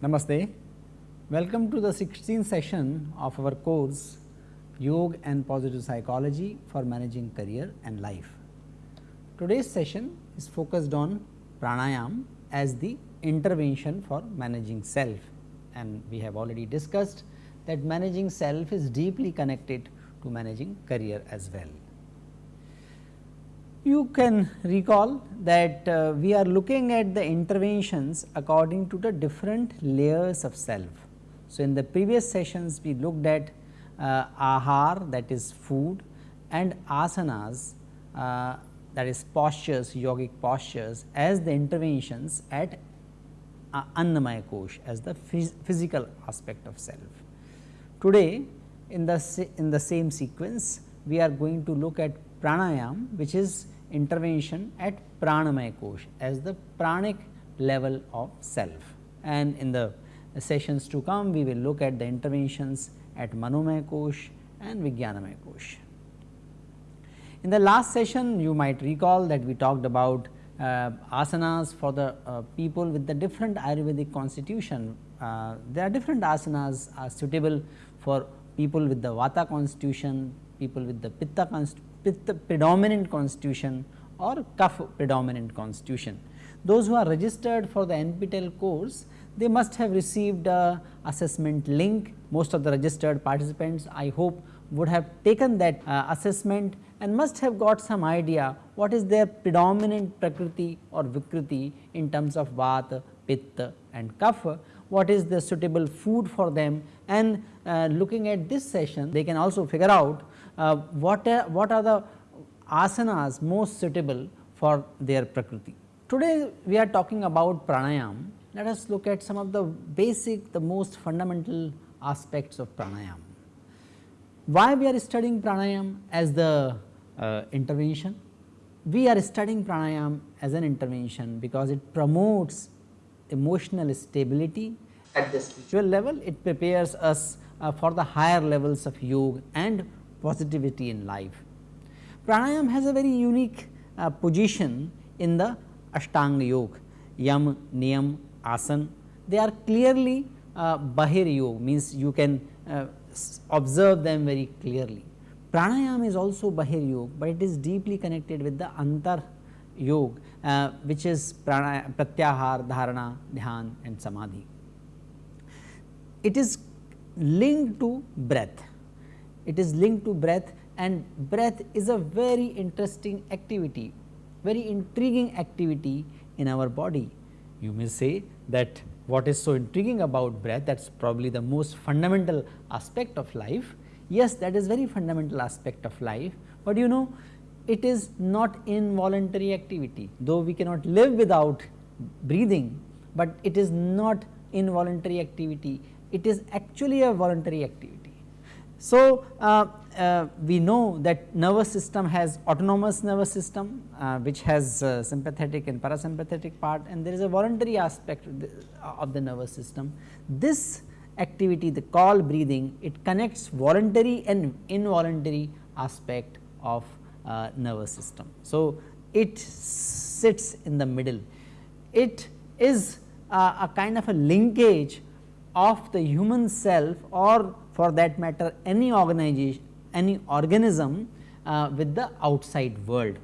Namaste. Welcome to the 16th session of our course Yoga and Positive Psychology for Managing Career and Life. Today's session is focused on pranayam as the intervention for managing self and we have already discussed that managing self is deeply connected to managing career as well. You can recall that uh, we are looking at the interventions according to the different layers of self. So, in the previous sessions we looked at uh, ahar that is food and asanas uh, that is postures yogic postures as the interventions at uh, annamaya kosh as the phys physical aspect of self. Today in the in the same sequence we are going to look at pranayam which is intervention at pranamaya kosh as the pranic level of self and in the sessions to come we will look at the interventions at Manomaya Kosh and Vijnanamaya Kosh. In the last session you might recall that we talked about uh, asanas for the uh, people with the different Ayurvedic constitution. Uh, there are different asanas are suitable for people with the Vata constitution, people with the Pitta, Pitta predominant constitution or Kapha predominant constitution. Those who are registered for the NPTEL course they must have received a assessment link. Most of the registered participants I hope would have taken that uh, assessment and must have got some idea what is their predominant prakriti or vikriti in terms of vata, pitta and kapha, what is the suitable food for them and uh, looking at this session they can also figure out uh, what, are, what are the asanas most suitable for their prakriti. Today we are talking about pranayam let us look at some of the basic, the most fundamental aspects of pranayam. Why we are studying pranayam as the uh, intervention? We are studying pranayam as an intervention because it promotes emotional stability at the spiritual level, it prepares us uh, for the higher levels of yoga and positivity in life. Pranayam has a very unique uh, position in the Ashtanga Yoga, Yam, Niyam, asan, they are clearly uh, bahir yoga means you can uh, observe them very clearly. Pranayam is also bahir yoga, but it is deeply connected with the antar yoga uh, which is pratyahar, dharana, dhyan and samadhi. It is linked to breath, it is linked to breath and breath is a very interesting activity, very intriguing activity in our body you may say that what is so intriguing about breath that is probably the most fundamental aspect of life. Yes, that is very fundamental aspect of life, but you know it is not involuntary activity though we cannot live without breathing, but it is not involuntary activity, it is actually a voluntary activity. So, uh, uh, we know that nervous system has autonomous nervous system uh, which has uh, sympathetic and parasympathetic part and there is a voluntary aspect of the, of the nervous system. This activity the call breathing it connects voluntary and involuntary aspect of uh, nervous system. So, it sits in the middle it is uh, a kind of a linkage of the human self or for that matter any organization any organism uh, with the outside world.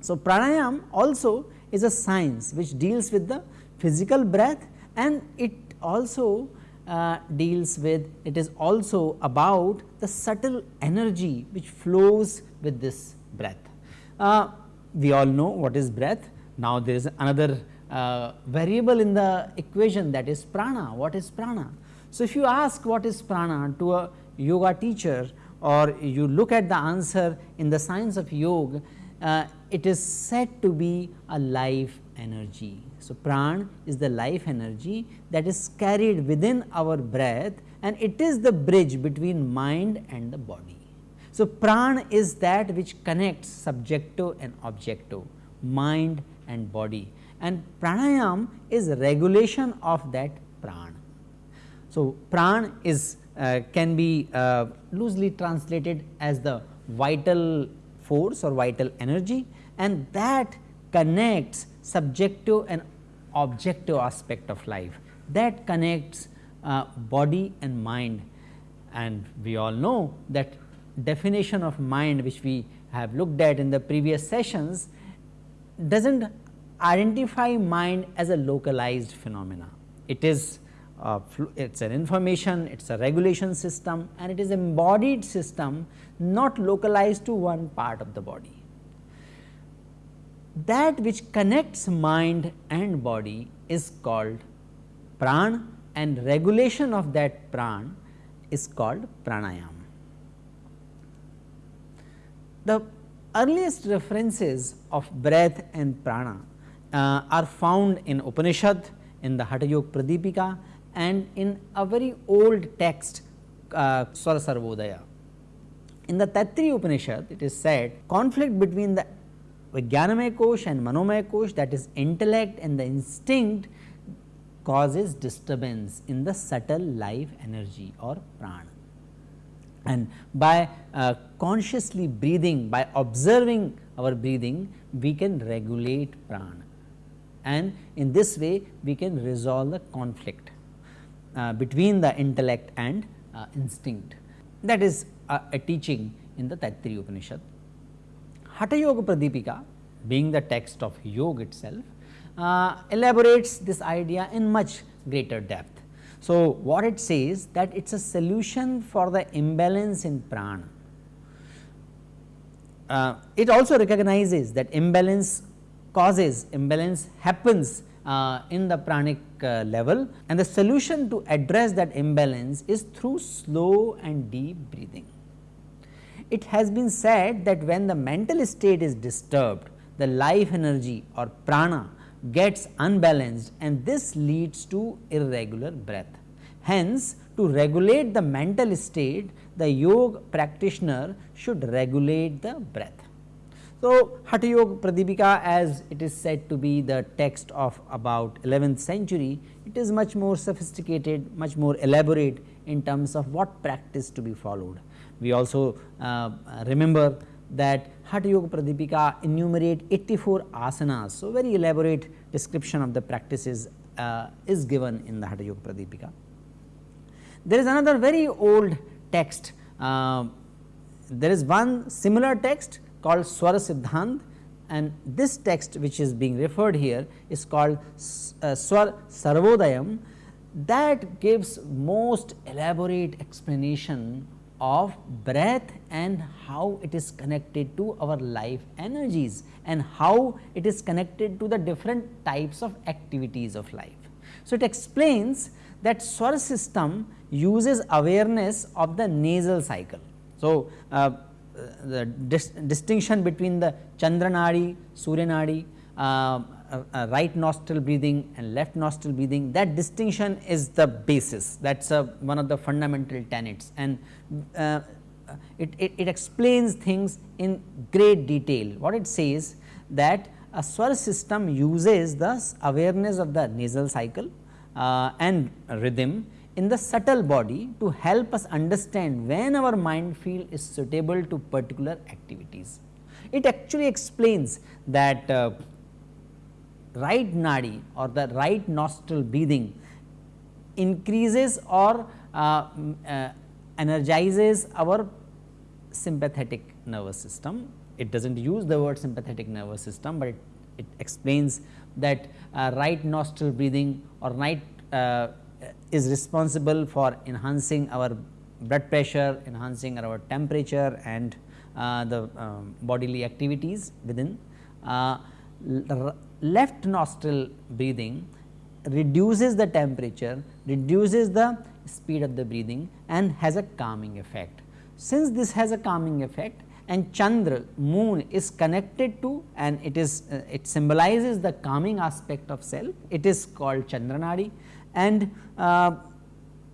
So, pranayam also is a science which deals with the physical breath and it also uh, deals with it is also about the subtle energy which flows with this breath. Uh, we all know what is breath. Now, there is another uh, variable in the equation that is prana. What is prana? So, if you ask what is prana to a yoga teacher or you look at the answer in the science of yoga, uh, it is said to be a life energy. So, pran is the life energy that is carried within our breath and it is the bridge between mind and the body. So, pran is that which connects subjective and objective, mind and body and pranayam is regulation of that pran. So, pran is uh, can be uh, loosely translated as the vital force or vital energy and that connects subjective and objective aspect of life that connects uh, body and mind and we all know that definition of mind which we have looked at in the previous sessions does not identify mind as a localized phenomena. It is uh, it is an information, it is a regulation system and it is embodied system not localized to one part of the body. That which connects mind and body is called pran and regulation of that pran is called pranayam. The earliest references of breath and prana uh, are found in Upanishad, in the Hatha Yoga Pradipika and in a very old text uh, Swara Sarvodaya. In the Taittiriya Upanishad it is said conflict between the Vijnanamaya Kosh and Manomaya Kosh that is intellect and the instinct causes disturbance in the subtle life energy or prana. And by uh, consciously breathing, by observing our breathing, we can regulate prana and in this way we can resolve the conflict uh, between the intellect and uh, instinct. That is a, a teaching in the Taittiriya Upanishad. Hatha Yoga Pradipika being the text of yoga itself uh, elaborates this idea in much greater depth. So, what it says that it is a solution for the imbalance in prana. Uh, it also recognizes that imbalance causes imbalance happens uh, in the pranic uh, level and the solution to address that imbalance is through slow and deep breathing. It has been said that when the mental state is disturbed, the life energy or prana gets unbalanced and this leads to irregular breath. Hence, to regulate the mental state, the yoga practitioner should regulate the breath. So, Hatha Yoga Pradipika as it is said to be the text of about 11th century, it is much more sophisticated, much more elaborate in terms of what practice to be followed. We also uh, remember that Hatha Yoga Pradipika enumerate 84 asanas. So, very elaborate description of the practices uh, is given in the Hatha Yoga Pradipika. There is another very old text, uh, there is one similar text called Swara Siddhant and this text which is being referred here is called uh, Swar Sarvodayam that gives most elaborate explanation of breath and how it is connected to our life energies and how it is connected to the different types of activities of life. So, it explains that Swar system uses awareness of the nasal cycle. So, uh, the dis distinction between the Chandranadi, Suryanadi, uh, uh, uh, right nostril breathing and left nostril breathing that distinction is the basis that is one of the fundamental tenets and it, it, it, explains things in great detail. What it says that a swar system uses the awareness of the nasal cycle uh, and rhythm in the subtle body to help us understand when our mind field is suitable to particular activities. It actually explains that uh, right nadi or the right nostril breathing increases or uh, uh, energizes our sympathetic nervous system. It does not use the word sympathetic nervous system, but it, it explains that uh, right nostril breathing or right uh, is responsible for enhancing our blood pressure, enhancing our temperature and uh, the um, bodily activities within. Uh, left nostril breathing reduces the temperature, reduces the speed of the breathing and has a calming effect. Since this has a calming effect and Chandra moon is connected to and it is uh, it symbolizes the calming aspect of self, it is called Chandranadi and uh,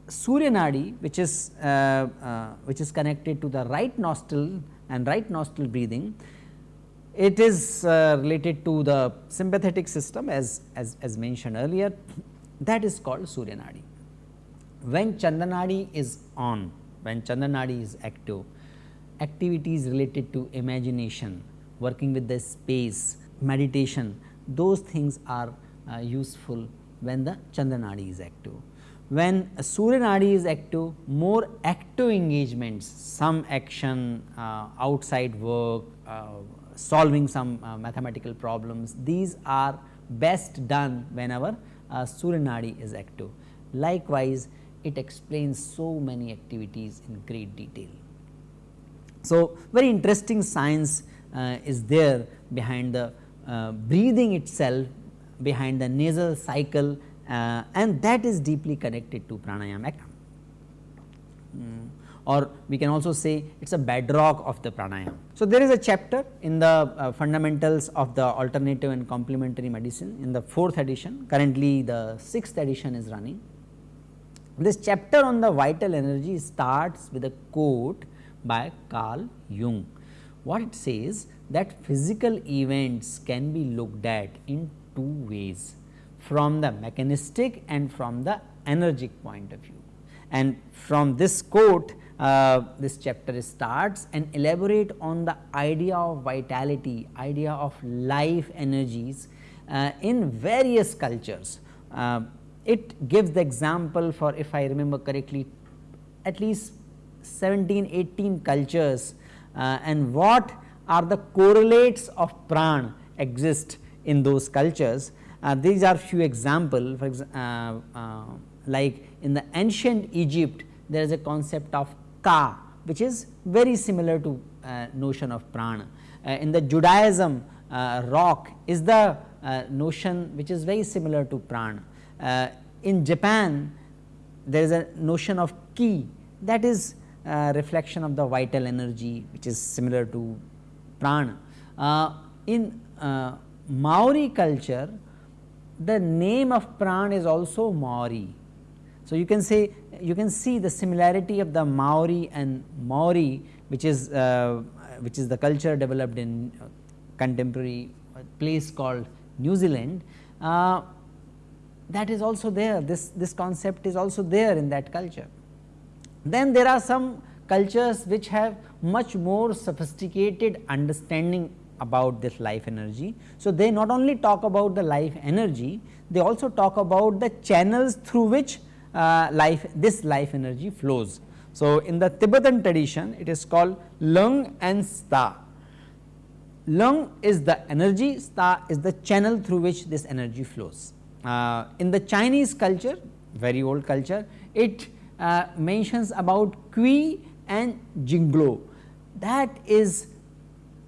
Surya Nadi which is uh, uh, which is connected to the right nostril and right nostril breathing it is uh, related to the sympathetic system as, as, as mentioned earlier that is called Surya Nadi. When Chandranadi is on, when Chandranadi is active, activities related to imagination, working with the space, meditation, those things are uh, useful when the Chandranadi is active. When Surya Nadi is active, more active engagements, some action, uh, outside work, uh, solving some uh, mathematical problems, these are best done whenever uh, Surya Nadi is active. Likewise, it explains so many activities in great detail. So, very interesting science uh, is there behind the uh, breathing itself, behind the nasal cycle uh, and that is deeply connected to pranayama. Mm. Or we can also say it is a bedrock of the pranayama. So, there is a chapter in the uh, fundamentals of the alternative and complementary medicine in the fourth edition, currently the sixth edition is running. This chapter on the vital energy starts with a quote by Carl Jung. What it says that physical events can be looked at in two ways from the mechanistic and from the energetic point of view. And from this quote uh, this chapter starts and elaborate on the idea of vitality, idea of life energies uh, in various cultures. Uh, it gives the example for if I remember correctly at least 17, 18 cultures uh, and what are the correlates of pran exist in those cultures. Uh, these are few example for exa uh, uh, like in the ancient Egypt there is a concept of ka which is very similar to uh, notion of prana. Uh, in the Judaism ruach is the notion which is very similar to prana. in Japan there is a notion of ki that is reflection of the vital energy which is similar to prana. in Maori culture the name of pran is also mauri. So, you can say you can see the similarity of the mauri and Maori which is uh, which is the culture developed in contemporary place called New Zealand uh, that is also there this this concept is also there in that culture. Then there are some cultures which have much more sophisticated understanding about this life energy. So, they not only talk about the life energy, they also talk about the channels through which uh, life this life energy flows. So, in the Tibetan tradition it is called lung and tsa. Lung is the energy, tsa is the channel through which this energy flows. Uh, in the Chinese culture, very old culture, it uh, mentions about Qi and Jingluo. That is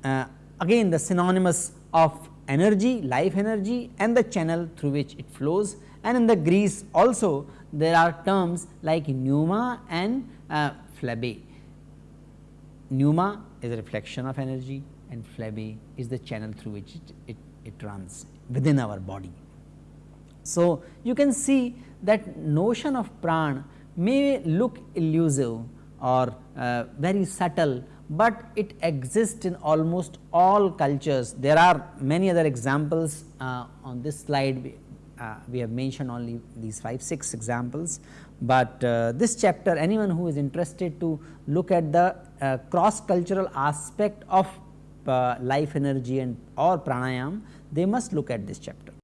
uh, again the synonymous of energy, life energy and the channel through which it flows and in the Greece also there are terms like pneuma and uh. Pneuma is a reflection of energy and phlebi is the channel through which it, it, it runs within our body. So, you can see that notion of pran may look elusive or uh, very subtle but it exists in almost all cultures. There are many other examples uh, on this slide, we, uh, we, have mentioned only these 5, 6 examples, but uh, this chapter anyone who is interested to look at the uh, cross cultural aspect of uh, life energy and or pranayam, they must look at this chapter.